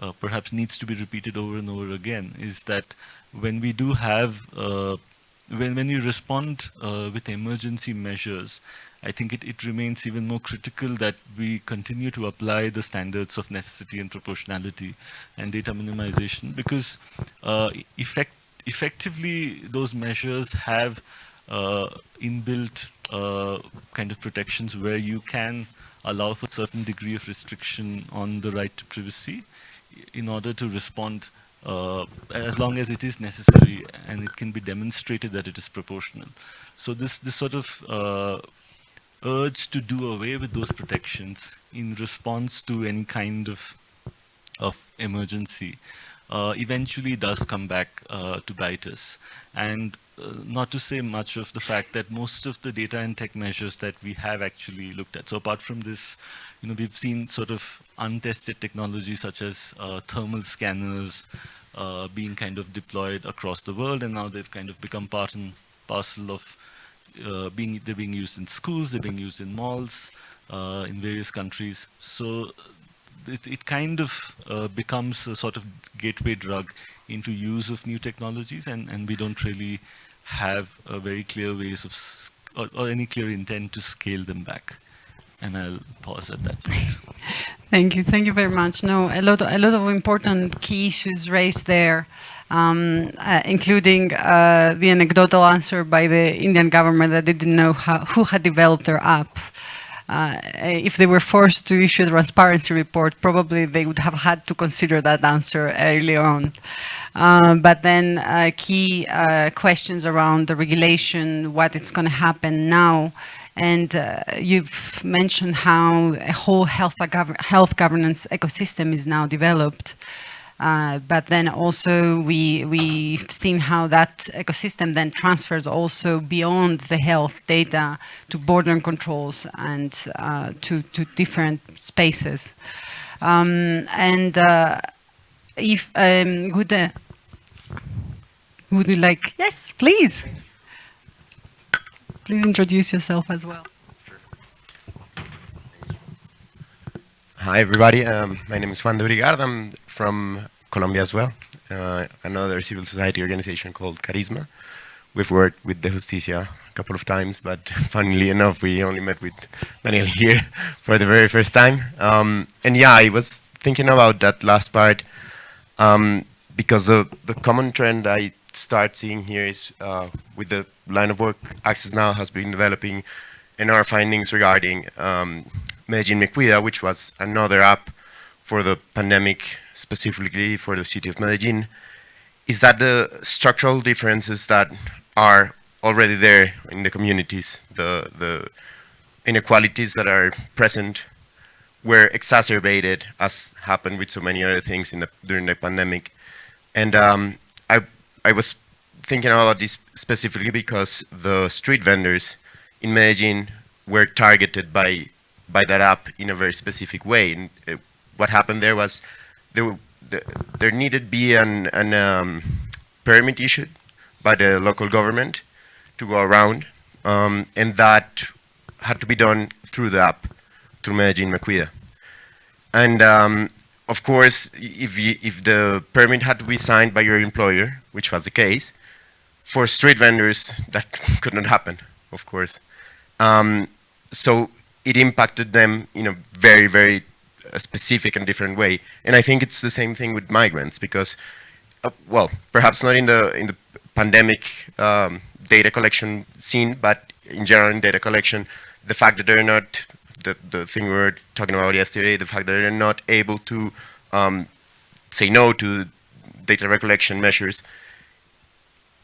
uh, perhaps needs to be repeated over and over again, is that when we do have, when, when you respond with emergency measures, I think it, it remains even more critical that we continue to apply the standards of necessity and proportionality and data minimization because uh, effect, effectively those measures have uh, inbuilt uh, kind of protections where you can allow for a certain degree of restriction on the right to privacy in order to respond uh, as long as it is necessary and it can be demonstrated that it is proportional. So this, this sort of uh, urge to do away with those protections in response to any kind of, of emergency uh, eventually does come back uh, to bite us. And uh, not to say much of the fact that most of the data and tech measures that we have actually looked at. So apart from this, you know, we've seen sort of untested technology such as uh, thermal scanners uh, being kind of deployed across the world, and now they've kind of become part and parcel of uh, being they're being used in schools, they're being used in malls, uh, in various countries. So it, it kind of uh, becomes a sort of gateway drug into use of new technologies, and, and we don't really have a very clear ways of or, or any clear intent to scale them back. And I'll pause at that point. Thank you. Thank you very much. No, a lot, a lot of important key issues raised there um, uh, including uh, the anecdotal answer by the Indian government that they didn't know how, who had developed their app. Uh, if they were forced to issue a transparency report, probably they would have had to consider that answer early on. Uh, but then uh, key uh, questions around the regulation, what is going to happen now, and uh, you've mentioned how a whole health, health governance ecosystem is now developed. Uh, but then also we, we've seen how that ecosystem then transfers also beyond the health data to border controls and uh, to, to different spaces. Um, and uh, if um, would, uh, would you like, yes, please. Please introduce yourself as well. Hi, everybody. Um, my name is Juan de Brigard. I'm from Colombia as well. Uh, another civil society organization called Karisma. We've worked with Dejusticia a couple of times, but funnily enough, we only met with Daniel here for the very first time. Um, and yeah, I was thinking about that last part um, because the, the common trend I start seeing here is uh, with the line of work Access Now has been developing and our findings regarding um, Medellin Me Cuida, which was another app for the pandemic, specifically for the city of Medellin, is that the structural differences that are already there in the communities, the, the inequalities that are present were exacerbated as happened with so many other things the, during the pandemic. And um, I, I was thinking about this specifically because the street vendors in Medellin were targeted by by that app in a very specific way. And uh, what happened there was there, the, there needed be an, an um, permit issued by the local government to go around, um, and that had to be done through the app, through Medellin Me Cuida. And um, of course, if, you, if the permit had to be signed by your employer, which was the case, for street vendors, that could not happen, of course. Um, so it impacted them in a very, very uh, specific and different way. And I think it's the same thing with migrants because, uh, well, perhaps not in the in the pandemic um, data collection scene, but in general in data collection, the fact that they're not the the thing we were talking about yesterday, the fact that they're not able to um, say no to data recollection measures,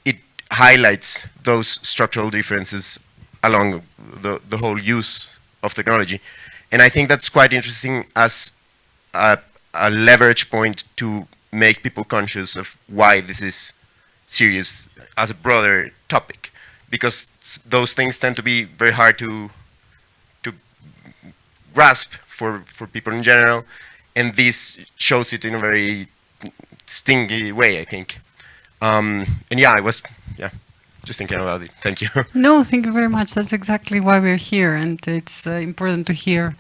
it highlights those structural differences along the, the whole use of technology. And I think that's quite interesting as a, a leverage point to make people conscious of why this is serious as a broader topic. Because those things tend to be very hard to to grasp for, for people in general. And this shows it in a very stingy way, I think. Um, and yeah, I was, yeah, just thinking about it. Thank you. No, thank you very much. That's exactly why we're here, and it's uh, important to hear.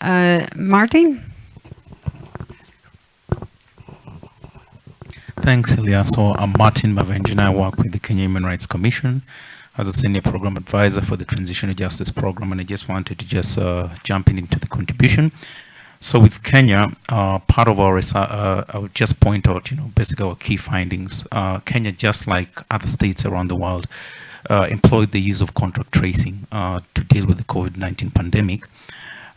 Uh, Martin? Thanks, Ilia. So I'm Martin Mavenjina. I work with the Kenya Human Rights Commission as a senior program advisor for the Transitional Justice Program, and I just wanted to just uh, jump in into the contribution. So with Kenya, uh, part of our research, uh, I would just point out, you know, basically our key findings. Uh, Kenya, just like other states around the world, uh, employed the use of contract tracing uh, to deal with the COVID-19 pandemic.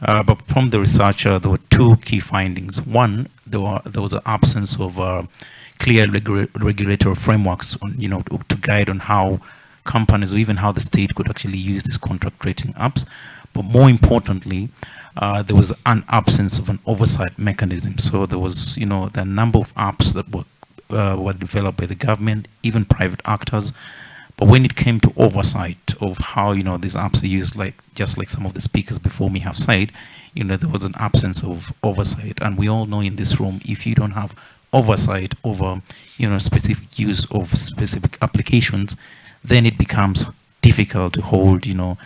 Uh, but from the research, there were two key findings. One, there, were, there was an absence of clear regu regulatory frameworks, on, you know, to, to guide on how companies or even how the state could actually use these contract tracing apps. But more importantly, uh, there was an absence of an oversight mechanism. So there was, you know, the number of apps that were, uh, were developed by the government, even private actors. But when it came to oversight of how, you know, these apps are used, like just like some of the speakers before me have said, you know, there was an absence of oversight. And we all know in this room, if you don't have oversight over, you know, specific use of specific applications, then it becomes difficult to hold, you know,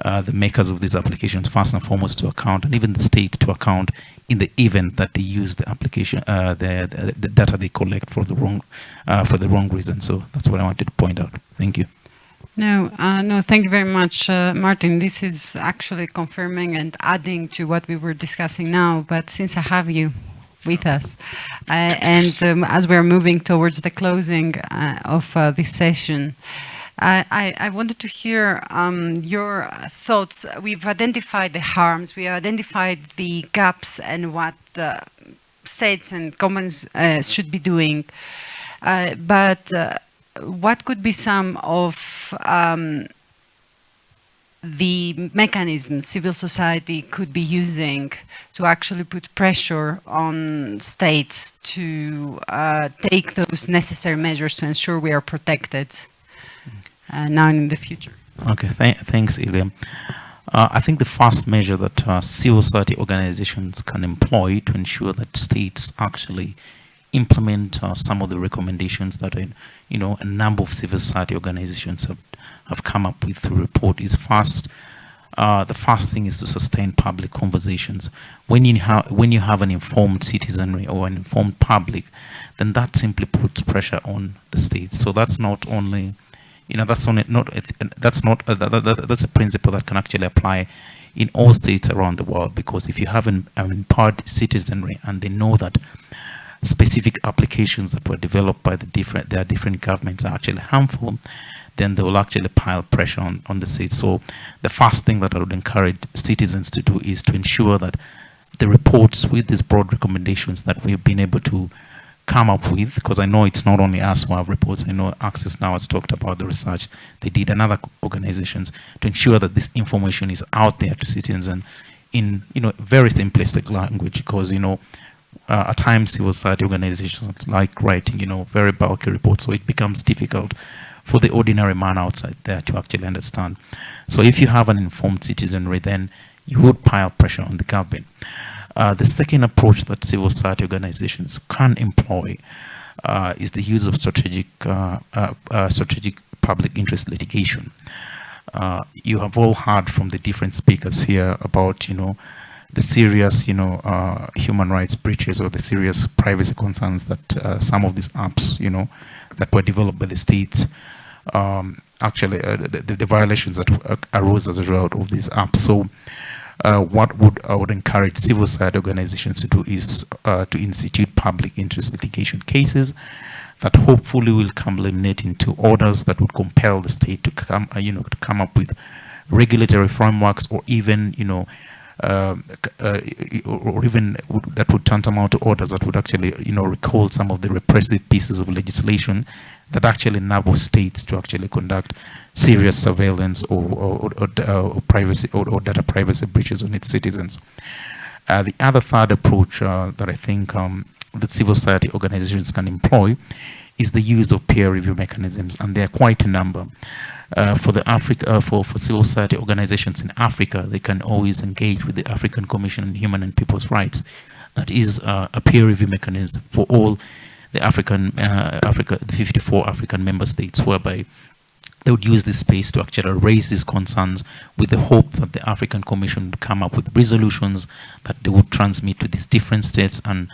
uh, the makers of these applications first and foremost to account and even the state to account in the event that they use the application uh, the, the, the, data they collect for the wrong uh, for the wrong reason. So that's what I wanted to point out. Thank you. No uh, no thank you very much uh, Martin. This is actually confirming and adding to what we were discussing now but since I have you with us and um, as we're moving towards the closing of this session I, I, wanted to hear um, your thoughts. We've identified the harms, we identified the gaps and what uh, states and governments uh, should be doing. Uh, but uh, what could be some of um, the mechanisms civil society could be using to actually put pressure on states to uh, take those necessary measures to ensure we are protected now and in the future. Okay, Th thanks, Ilia. Uh, I think the first measure that uh, civil society organizations can employ to ensure that states actually implement uh, some of the recommendations that are, you know, a number of civil society organizations have, have come up with through report is first, uh, the first thing is to sustain public conversations. When you, have when you have an informed citizenry or an informed public, then that simply puts pressure on the states. So that's not only you know that's only not that's not that, that, that's a principle that can actually apply in all states around the world because if you have an, an empowered citizenry and they know that specific applications that were developed by the different their different governments are actually harmful then they will actually pile pressure on, on the states. So the first thing that I would encourage citizens to do is to ensure that the reports with these broad recommendations that we've been able to come up with, because I know it's not only us who have reports, I know Access Now has talked about the research they did and other organizations to ensure that this information is out there to citizens and in, you know, very simplistic language, because, you know, uh, at times civil society organizations like writing, you know, very bulky reports, so it becomes difficult for the ordinary man outside there to actually understand. So if you have an informed citizenry, then you would pile pressure on the government. Uh, the second approach that civil society organizations can employ uh, is the use of strategic, uh, uh, uh strategic public interest litigation. Uh, you have all heard from the different speakers here about, you know, the serious, you know, human rights breaches or the serious privacy concerns that some of these apps, you know, that were developed by the states, um, actually, the, the, violations that arose as a result of these apps. So uh, what would I would encourage civil society organizations to do is uh, to institute public interest litigation cases that hopefully will come culminate into orders that would compel the state to come, uh, you know, to come up with regulatory frameworks or even, you know, um, uh, or even that would tantamount to orders that would actually, you know, recall some of the repressive pieces of legislation that actually enable states to actually conduct serious surveillance or, or, or, or privacy or, data privacy breaches on its citizens. Uh, the other third approach uh, that I think um, that civil society organizations can employ is the use of peer review mechanisms, and there are quite a number. Uh, for the Africa uh, for, for civil society organizations in Africa, they can always engage with the African Commission on Human and People's Rights. That is uh, a peer review mechanism for all the African uh, Africa, the 54 African member states, whereby they would use this space to actually raise these concerns with the hope that the African Commission would come up with resolutions that they would transmit to these different states and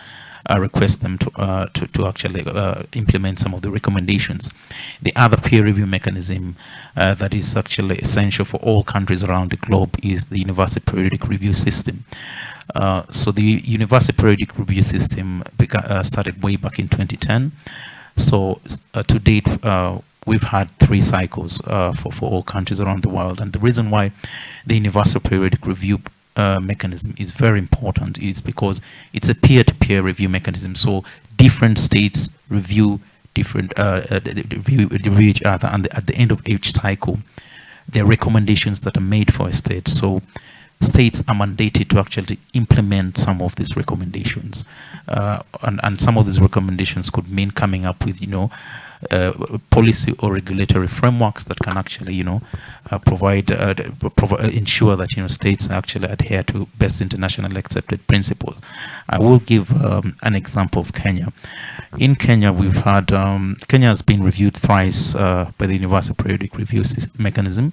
uh, request them to, uh, to, to, actually uh, implement some of the recommendations. The other peer review mechanism uh, that is actually essential for all countries around the globe is the University Periodic Review System. Uh, so the Universal Periodic Review System began, uh, started way back in 2010. So to date, we've had three cycles for, for all countries around the world. And the reason why the Universal Periodic Review uh, mechanism is very important is because it's a peer-to-peer -peer review mechanism. So different states review different uh, uh, review each other, and at the end of each cycle, there are recommendations that are made for a state. So states are mandated to actually implement some of these recommendations, uh, and and some of these recommendations could mean coming up with you know uh, policy or regulatory frameworks that can actually, you know, uh, provide, uh, uh, ensure that, you know, states actually adhere to best internationally accepted principles. I will give um, an example of Kenya. In Kenya, we've had, um, Kenya has been reviewed thrice uh, by the Universal Periodic Review Mechanism.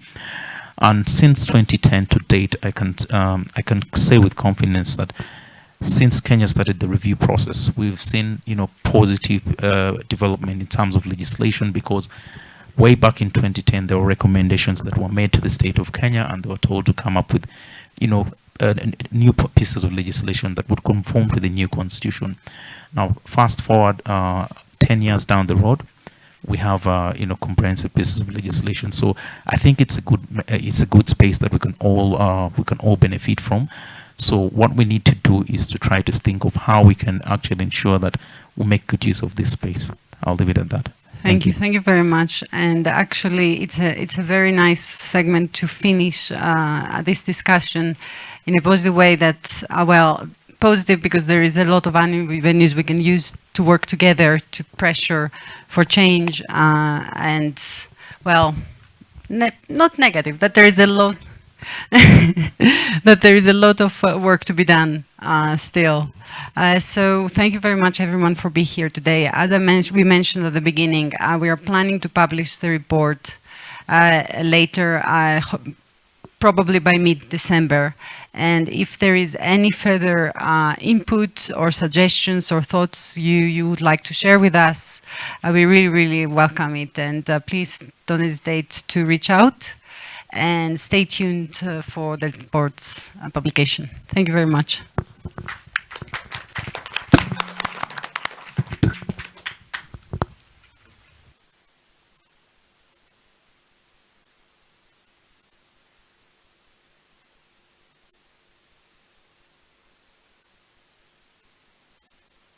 And since 2010 to date, I can, um, I can say with confidence that since Kenya started the review process, we've seen, you know, positive uh, development in terms of legislation because way back in 2010, there were recommendations that were made to the state of Kenya and they were told to come up with, you know, uh, new pieces of legislation that would conform to the new constitution. Now, fast forward uh, 10 years down the road, we have uh, you know comprehensive pieces of legislation. So I think it's a good it's a good space that we can all uh, we can all benefit from. So what we need to do is to try to think of how we can actually ensure that we make good use of this space. I'll leave it at that. Thank, Thank you. you. Thank you very much. And actually, it's a it's a very nice segment to finish uh, this discussion in a positive way. That uh, well, positive because there is a lot of avenues we can use to work together to pressure for change uh, and well, ne not negative. That there is a lot that there is a lot of uh, work to be done uh, still. Uh, so thank you very much everyone for being here today. As I mentioned, we mentioned at the beginning, uh, we are planning to publish the report uh, later, uh, probably by mid-December. And if there is any further input or suggestions or thoughts you, you would like to share with us, we really, really welcome it. And please don't hesitate to reach out and stay tuned uh, for the report's uh, publication. Thank you very much.